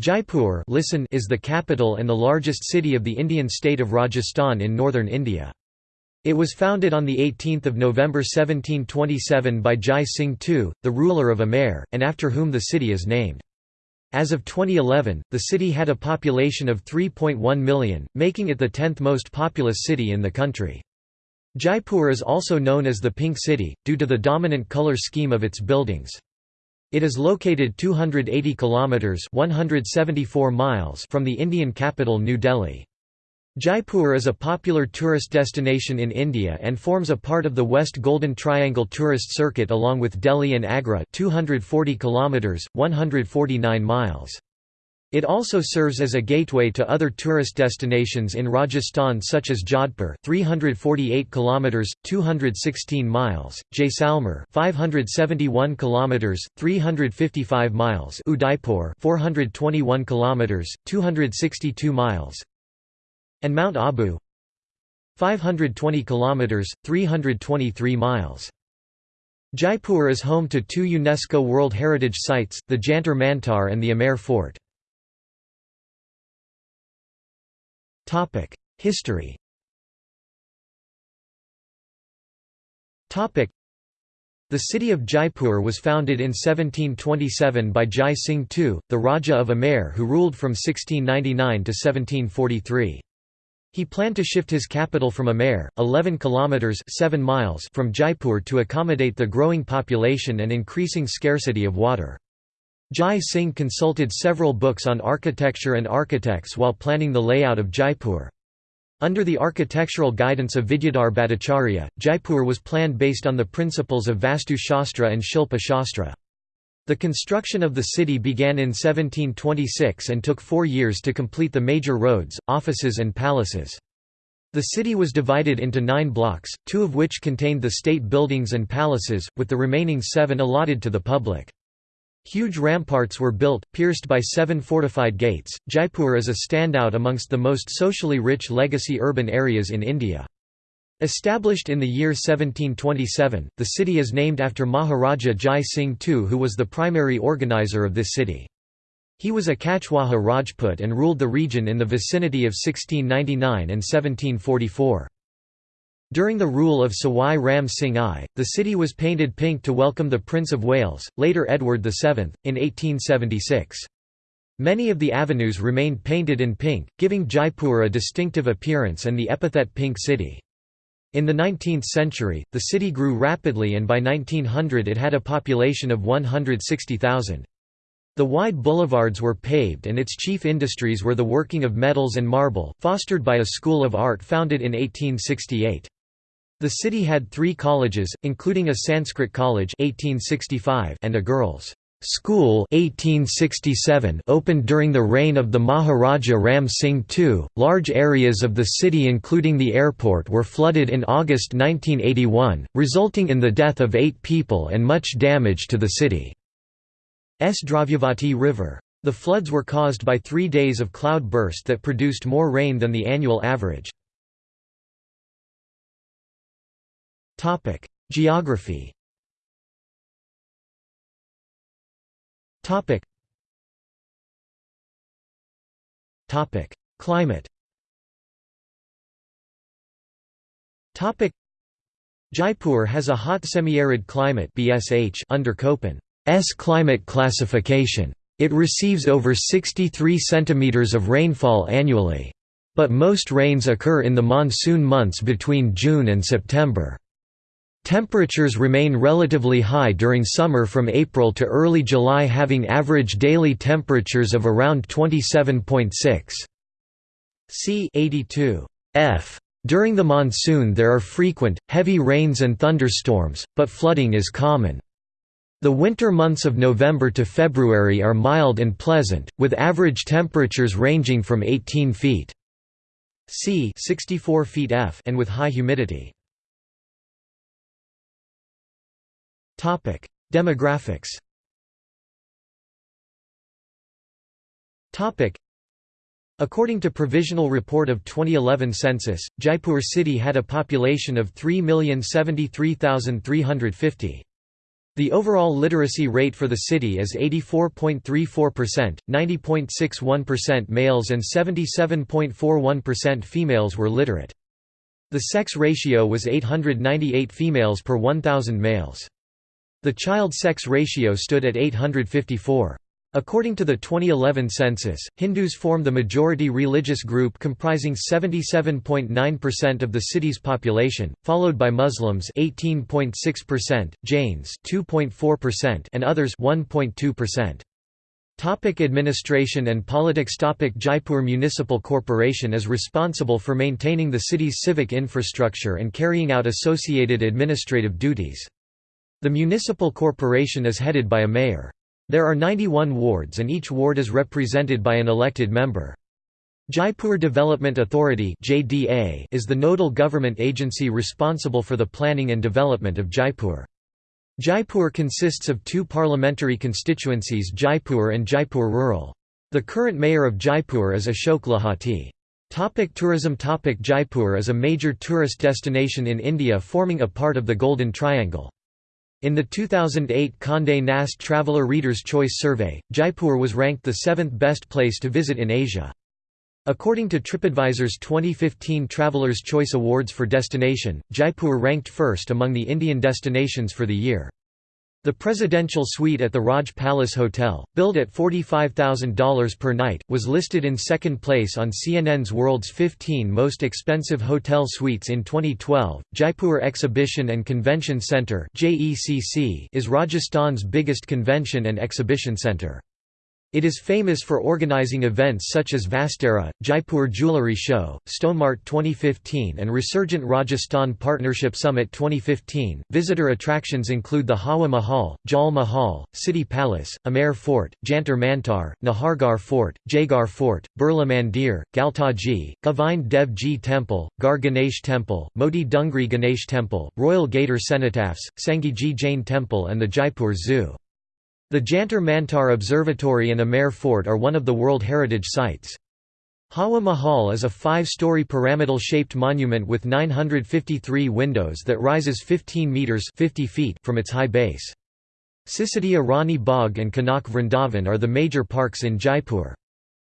Jaipur listen is the capital and the largest city of the Indian state of Rajasthan in northern India. It was founded on 18 November 1727 by Jai Singh II, the ruler of Amer, and after whom the city is named. As of 2011, the city had a population of 3.1 million, making it the 10th most populous city in the country. Jaipur is also known as the Pink City, due to the dominant color scheme of its buildings. It is located 280 kilometers (174 miles) from the Indian capital New Delhi. Jaipur is a popular tourist destination in India and forms a part of the West Golden Triangle tourist circuit along with Delhi and Agra 240 kilometers 149 miles. It also serves as a gateway to other tourist destinations in Rajasthan such as Jodhpur 348 kilometers 216 miles, Jaisalmer 571 kilometers 355 miles, Udaipur 421 kilometers 262 miles, and Mount Abu 520 kilometers 323 miles Jaipur is home to two UNESCO World Heritage Sites, the Jantar Mantar and the Amer Fort. History The city of Jaipur was founded in 1727 by Jai Singh II, the Raja of Amer who ruled from 1699 to 1743. He planned to shift his capital from Amer, 11 kilometers 7 miles from Jaipur to accommodate the growing population and increasing scarcity of water. Jai Singh consulted several books on architecture and architects while planning the layout of Jaipur. Under the architectural guidance of Vidyadhar Bhattacharya, Jaipur was planned based on the principles of Vastu Shastra and Shilpa Shastra. The construction of the city began in 1726 and took four years to complete the major roads, offices and palaces. The city was divided into nine blocks, two of which contained the state buildings and palaces, with the remaining seven allotted to the public. Huge ramparts were built, pierced by seven fortified gates. Jaipur is a standout amongst the most socially rich legacy urban areas in India. Established in the year 1727, the city is named after Maharaja Jai Singh II who was the primary organizer of this city. He was a Kachwaha Rajput and ruled the region in the vicinity of 1699 and 1744. During the rule of Sawai Ram Singh I, the city was painted pink to welcome the Prince of Wales, later Edward VII, in 1876. Many of the avenues remained painted in pink, giving Jaipur a distinctive appearance and the epithet Pink City. In the 19th century, the city grew rapidly and by 1900 it had a population of 160,000. The wide boulevards were paved and its chief industries were the working of metals and marble, fostered by a school of art founded in 1868. The city had three colleges, including a Sanskrit college 1865 and a girls' School 1867 opened during the reign of the Maharaja Ram Singh II. Large areas of the city including the airport were flooded in August 1981, resulting in the death of 8 people and much damage to the city's Dravyavati River. The floods were caused by 3 days of cloud burst that produced more rain than the annual average. Topic: Geography Topic. Topic. Climate Topic. Jaipur has a hot semi-arid climate BSH under Köppen's climate classification. It receives over 63 cm of rainfall annually. But most rains occur in the monsoon months between June and September. Temperatures remain relatively high during summer from April to early July having average daily temperatures of around 27.6 C 82 F. During the monsoon there are frequent, heavy rains and thunderstorms, but flooding is common. The winter months of November to February are mild and pleasant, with average temperatures ranging from 18 feet C 64 feet F and with high humidity. Topic: Demographics. Topic: According to provisional report of 2011 census, Jaipur city had a population of 3,073,350. The overall literacy rate for the city is 84.34%, 90.61% males and 77.41% females were literate. The sex ratio was 898 females per 1,000 males. The child sex ratio stood at 854. According to the 2011 census, Hindus form the majority religious group comprising 77.9% of the city's population, followed by Muslims 18.6%, Jains 2.4% and others 1.2%. Topic administration and politics Topic Jaipur Municipal Corporation is responsible for maintaining the city's civic infrastructure and carrying out associated administrative duties. The municipal corporation is headed by a mayor. There are 91 wards and each ward is represented by an elected member. Jaipur Development Authority is the nodal government agency responsible for the planning and development of Jaipur. Jaipur consists of two parliamentary constituencies Jaipur and Jaipur Rural. The current mayor of Jaipur is Ashok Lahoti. Topic tourism Topic Jaipur is a major tourist destination in India forming a part of the Golden Triangle. In the 2008 Condé Nast Traveller Reader's Choice Survey, Jaipur was ranked the seventh best place to visit in Asia. According to TripAdvisor's 2015 Traveler's Choice Awards for Destination, Jaipur ranked first among the Indian destinations for the year. The presidential suite at the Raj Palace Hotel, billed at $45,000 per night, was listed in second place on CNN's World's 15 Most Expensive Hotel Suites in 2012. Jaipur Exhibition and Convention Centre is Rajasthan's biggest convention and exhibition centre. It is famous for organizing events such as Vastra, Jaipur Jewellery Show, Stonemart 2015, and Resurgent Rajasthan Partnership Summit 2015. Visitor attractions include the Hawa Mahal, Jal Mahal, City Palace, Amer Fort, Jantar Mantar, Nahargarh Fort, Jaigarh Fort, Birla Mandir, Galtaji, Govind Dev Ji Temple, Gar Ganesh Temple, Modi Dungri Ganesh Temple, Royal Gaitor Cenotaphs, Sanghiji Jain Temple, and the Jaipur Zoo. The Jantar Mantar Observatory and Amer Fort are one of the World Heritage Sites. Hawa Mahal is a five-story pyramidal-shaped monument with 953 windows that rises 15 metres 50 feet from its high base. Sisodiya Rani Bagh and Kanak Vrindavan are the major parks in Jaipur.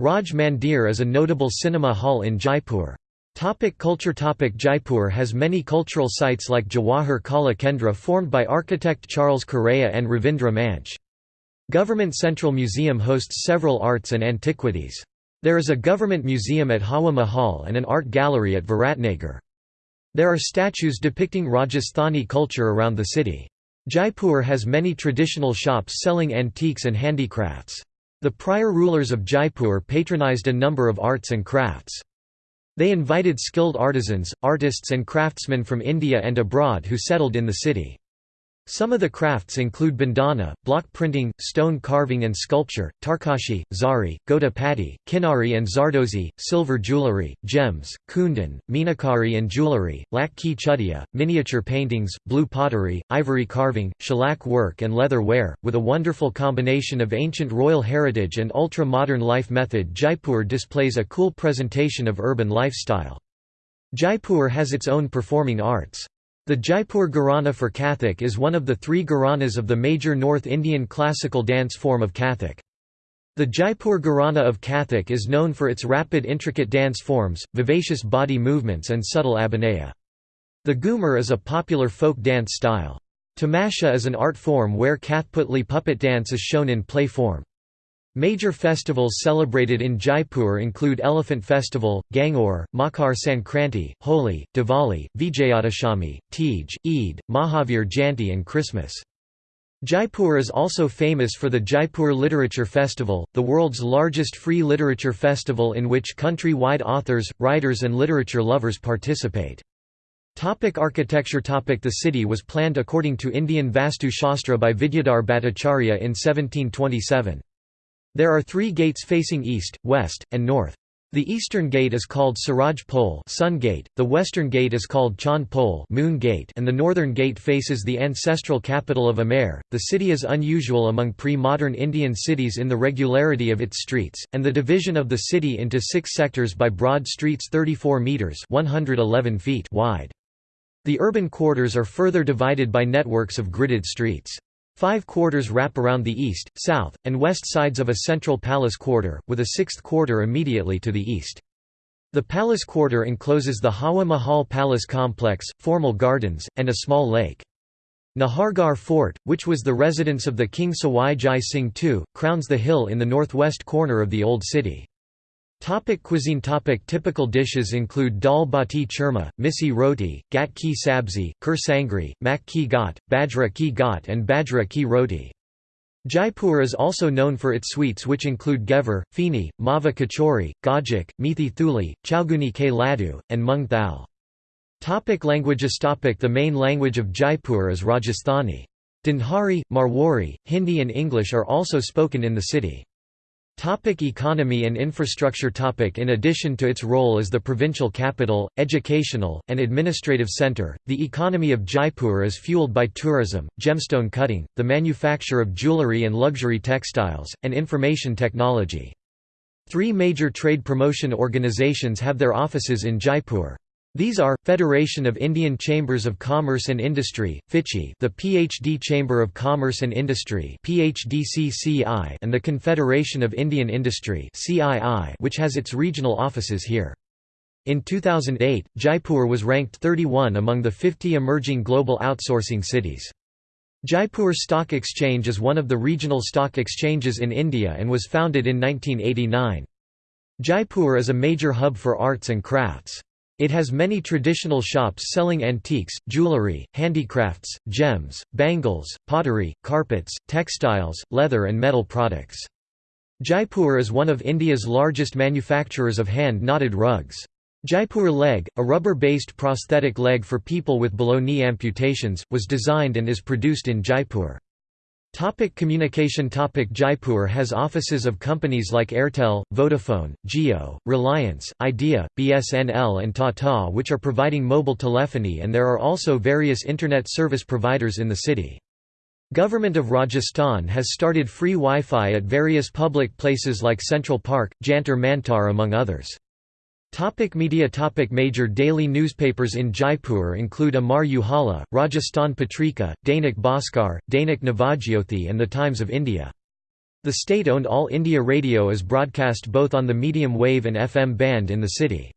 Raj Mandir is a notable cinema hall in Jaipur. Topic culture Topic Jaipur has many cultural sites like Jawahar Kala Kendra formed by architect Charles Correa and Ravindra Manch. Government Central Museum hosts several arts and antiquities. There is a government museum at Hawa Mahal and an art gallery at Viratnagar. There are statues depicting Rajasthani culture around the city. Jaipur has many traditional shops selling antiques and handicrafts. The prior rulers of Jaipur patronized a number of arts and crafts. They invited skilled artisans, artists and craftsmen from India and abroad who settled in the city. Some of the crafts include bandhani, block printing, stone carving and sculpture, tarkashi, zari, gota patti, kinari and zardozi, silver jewellery, gems, kundan, minakari and jewellery, lak ki chudia, miniature paintings, blue pottery, ivory carving, shellac work and leather ware. With a wonderful combination of ancient royal heritage and ultra-modern life method Jaipur displays a cool presentation of urban lifestyle. Jaipur has its own performing arts. The Jaipur Gharana for Kathak is one of the three Gharanas of the major North Indian classical dance form of Kathak. The Jaipur Gharana of Kathak is known for its rapid intricate dance forms, vivacious body movements and subtle abhinaya. The Ghumar is a popular folk dance style. Tamasha is an art form where Kathputli puppet dance is shown in play form. Major festivals celebrated in Jaipur include Elephant Festival, Gangaur, Makar Sankranti, Holi, Diwali, Vijayadashami, Teej, Eid, Mahavir Jayanti and Christmas. Jaipur is also famous for the Jaipur Literature Festival, the world's largest free literature festival in which country-wide authors, writers and literature lovers participate. Topic architecture Topic The city was planned according to Indian Vastu Shastra by Vidyadhar Bhattacharya in 1727. There are three gates facing east, west, and north. The eastern gate is called Suraj Pole Sun Gate, the western gate is called Chand Pole Moon Gate and the northern gate faces the ancestral capital of Amer. The city is unusual among pre-modern Indian cities in the regularity of its streets, and the division of the city into six sectors by broad streets 34 metres 111 feet wide. The urban quarters are further divided by networks of gridded streets. Five quarters wrap around the east, south, and west sides of a central palace quarter, with a sixth quarter immediately to the east. The palace quarter encloses the Hawa Mahal Palace complex, formal gardens, and a small lake. Nahargarh Fort, which was the residence of the King Sawai Jai Singh II, crowns the hill in the northwest corner of the Old City. Topic cuisine topic Typical dishes include dal bati churma, misi roti, gat ki sabzi, kur sangri, mak ki gat, bajra ki gat and bajra ki roti. Jaipur is also known for its sweets which include gevar, fini, mava kachori, gajak, methi thuli, chauguni ke ladu, and mung thal. Topic languages topic The main language of Jaipur is Rajasthani. Dhundhari, Marwari, Hindi and English are also spoken in the city. Topic economy and infrastructure topic In addition to its role as the provincial capital, educational, and administrative centre, the economy of Jaipur is fueled by tourism, gemstone cutting, the manufacture of jewellery and luxury textiles, and information technology. Three major trade promotion organisations have their offices in Jaipur. These are, Federation of Indian Chambers of Commerce and Industry, FICCI the PhD Chamber of Commerce and Industry and the Confederation of Indian Industry which has its regional offices here. In 2008, Jaipur was ranked 31 among the 50 emerging global outsourcing cities. Jaipur Stock Exchange is one of the regional stock exchanges in India and was founded in 1989. Jaipur is a major hub for arts and crafts. It has many traditional shops selling antiques, jewellery, handicrafts, gems, bangles, pottery, carpets, textiles, leather and metal products. Jaipur is one of India's largest manufacturers of hand-knotted rugs. Jaipur leg, a rubber-based prosthetic leg for people with below-knee amputations, was designed and is produced in Jaipur. Topic communication Topic Jaipur has offices of companies like Airtel, Vodafone, Jio, Reliance, Idea, BSNL and Tata which are providing mobile telephony and there are also various internet service providers in the city. Government of Rajasthan has started free Wi-Fi at various public places like Central Park, Jantar Mantar among others. Topic media topic Major daily newspapers in Jaipur include Amar Ujala, Rajasthan Patrika, Dainik Bhaskar, Dainik Navajyoti and The Times of India. The state-owned All India Radio is broadcast both on the medium wave and FM band in the city.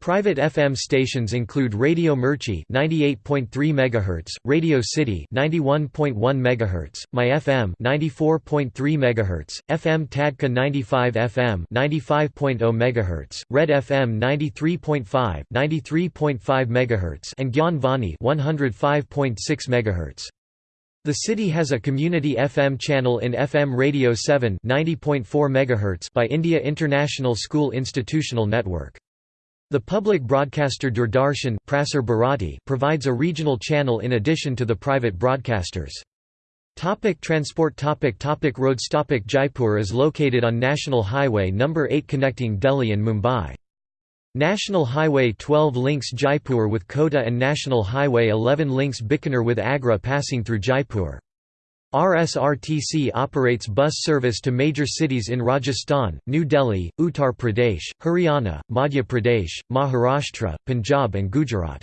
Private FM stations include Radio Mirchi 98.3 MHz, Radio City 91.1 MHz, My FM 94.3 MHz, FM Tadka 95 FM 95.0 MHz, Red FM 93.5 93.5 MHz and Gyan Vani 105.6 MHz. The city has a community FM channel in FM Radio 7 90.4 MHz by India International School Institutional Network. The public broadcaster Doordarshan provides a regional channel in addition to the private broadcasters. Topic transport topic topic Roads topic Jaipur is located on National Highway No. 8 connecting Delhi and Mumbai. National Highway 12 links Jaipur with Kota and National Highway 11 links Bikaner with Agra passing through Jaipur. RSRTC operates bus service to major cities in Rajasthan, New Delhi, Uttar Pradesh, Haryana, Madhya Pradesh, Maharashtra, Punjab and Gujarat.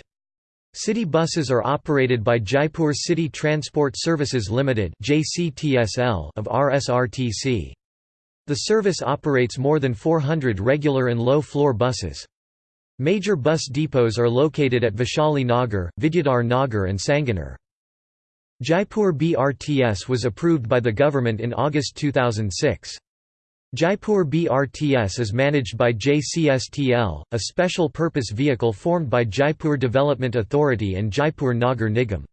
City buses are operated by Jaipur City Transport Services Limited of RSRTC. The service operates more than 400 regular and low-floor buses. Major bus depots are located at Vaishali Nagar, Vidyadhar Nagar and Sanganer. Jaipur BRTS was approved by the government in August 2006. Jaipur BRTS is managed by JCTSL, a special purpose vehicle formed by Jaipur Development Authority and Jaipur Nagar Nigam.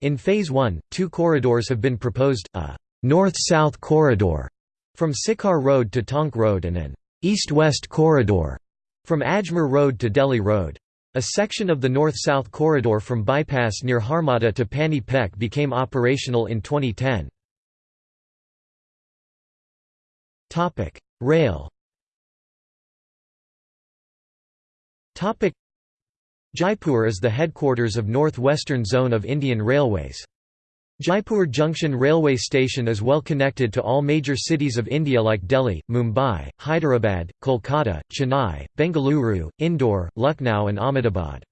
In Phase 1, two corridors have been proposed, a «north-south corridor» from Sikar Road to Tonk Road and an «east-west corridor» from Ajmer Road to Delhi Road. A section of the north-south corridor from bypass near Harmada to Pani Pech became operational in 2010. Rail Jaipur is the headquarters of North-Western Zone of Indian Railways. Jaipur Junction railway station is well connected to all major cities of India like Delhi, Mumbai, Hyderabad, Kolkata, Chennai, Bengaluru, Indore, Lucknow and Ahmedabad.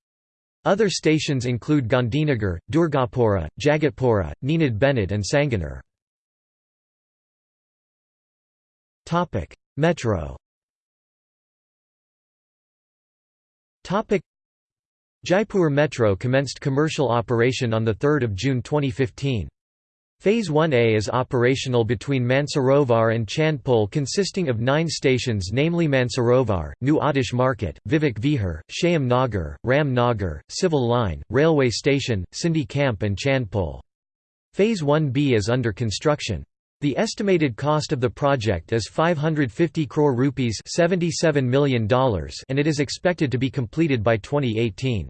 Other stations include Gandhinagar, Durgapura, Jagatpura, Ninad Bennett and Sanganer. Metro Jaipur Metro commenced commercial operation on 3 June 2015. Phase 1A is operational between Mansarovar and Chandpol consisting of nine stations namely Mansarovar, New Aatish Market, Vivek Vihar, Shyam Nagar, Ram Nagar, Civil Line, Railway Station, Sindhi Camp and Chandpol. Phase 1B is under construction. The estimated cost of the project is 550 crore rupees $77 million and it is expected to be completed by 2018.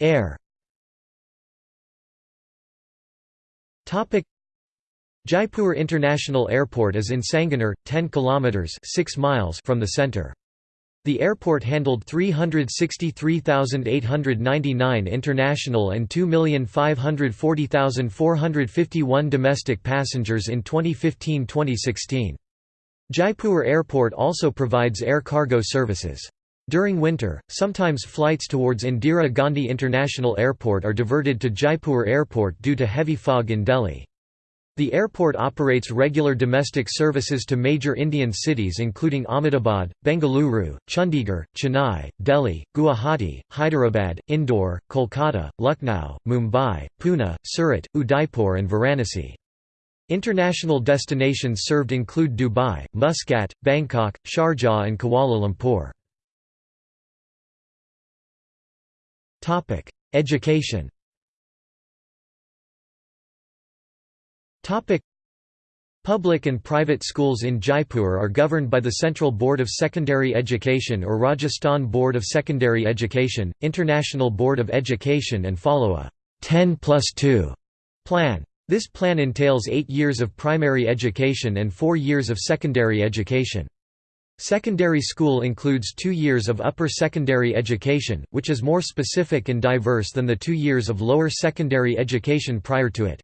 Air Topic: Jaipur International Airport is in Sanganer, 10 kilometers 6 miles from the center. The airport handled 363,899 international and 2,540,451 domestic passengers in 2015-2016. Jaipur Airport also provides air cargo services. During winter, sometimes flights towards Indira Gandhi International Airport are diverted to Jaipur Airport due to heavy fog in Delhi. The airport operates regular domestic services to major Indian cities including Ahmedabad, Bengaluru, Chandigarh, Chennai, Delhi, Guwahati, Hyderabad, Indore, Kolkata, Lucknow, Mumbai, Pune, Surat, Udaipur and Varanasi. International destinations served include Dubai, Muscat, Bangkok, Sharjah and Kuala Lumpur. Education Public and private schools in Jaipur are governed by the Central Board of Secondary Education or Rajasthan Board of Secondary Education, International Board of Education and follow a 10 plus 2 plan. This plan entails eight years of primary education and four years of secondary education. Secondary school includes two years of upper secondary education, which is more specific and diverse than the two years of lower secondary education prior to it.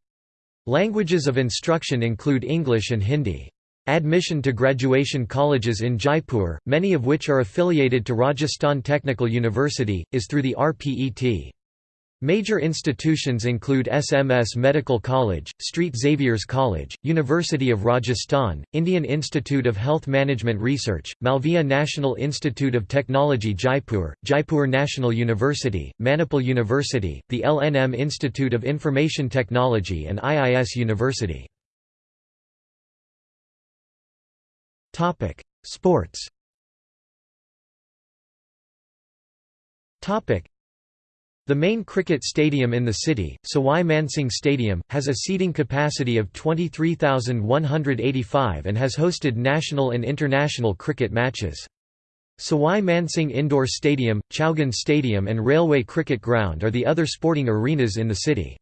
Languages of instruction include English and Hindi. Admission to graduation colleges in Jaipur, many of which are affiliated to Rajasthan Technical University, is through the RPET. Major institutions include SMS Medical College, St Xavier's College, University of Rajasthan, Indian Institute of Health Management Research, Malviya National Institute of Technology Jaipur, Jaipur National University, Manipal University, the LNM Institute of Information Technology and IIS University. Sports the main cricket stadium in the city, Sawai Mansingh Stadium, has a seating capacity of 23,185 and has hosted national and international cricket matches. Sawai Mansingh Indoor Stadium, Chowgan Stadium and Railway Cricket Ground are the other sporting arenas in the city.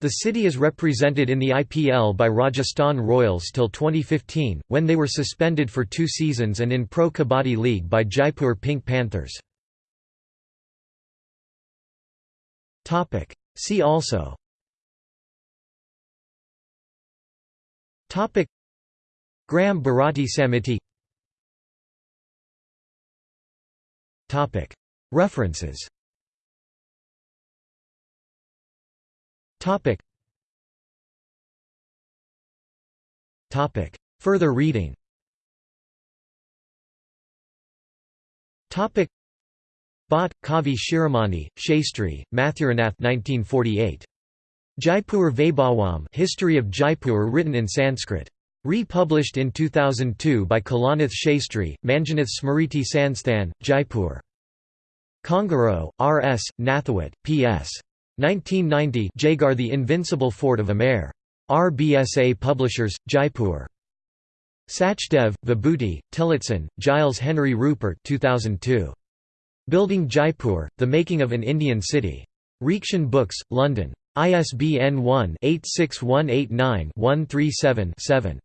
The city is represented in the IPL by Rajasthan Royals till 2015, when they were suspended for two seasons and in Pro Kabaddi League by Jaipur Pink Panthers. Topic. See also. Topic. Gram Bharati Samiti. Topic. References. Topic. Topic. Further reading. Topic Bhatt, Kavi Shiromani, Shastri, Mathuranath 1948. Jaipur Vaibhavam History of Jaipur written in Sanskrit. Republished in 2002 by Kalanath Shastri, Manjunath Smriti Sansthan, Jaipur. Khangarot, R. S., Nathawat, P. S. 1990 Jaigarh The Invincible Fort of Amer. RBSA Publishers, Jaipur. Sachdev, Vibhuti, Tillotson, Giles Henry Rupert 2002. Building Jaipur, The Making of an Indian City. Reaktion Books, London. ISBN 1-86189-137-7.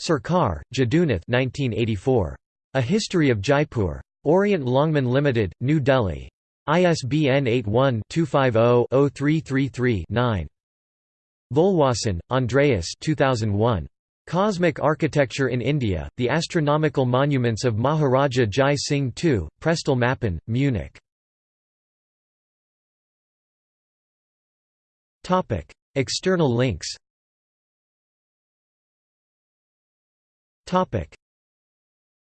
Sarkar, Jadunath 1984. A History of Jaipur. Orient Longman Limited, New Delhi. ISBN 81-250-0333-9. Volwahsen, Andreas 2001. Cosmic architecture in India, the astronomical monuments of Maharaja Jai Singh II, Prestel Mappen, Munich. External links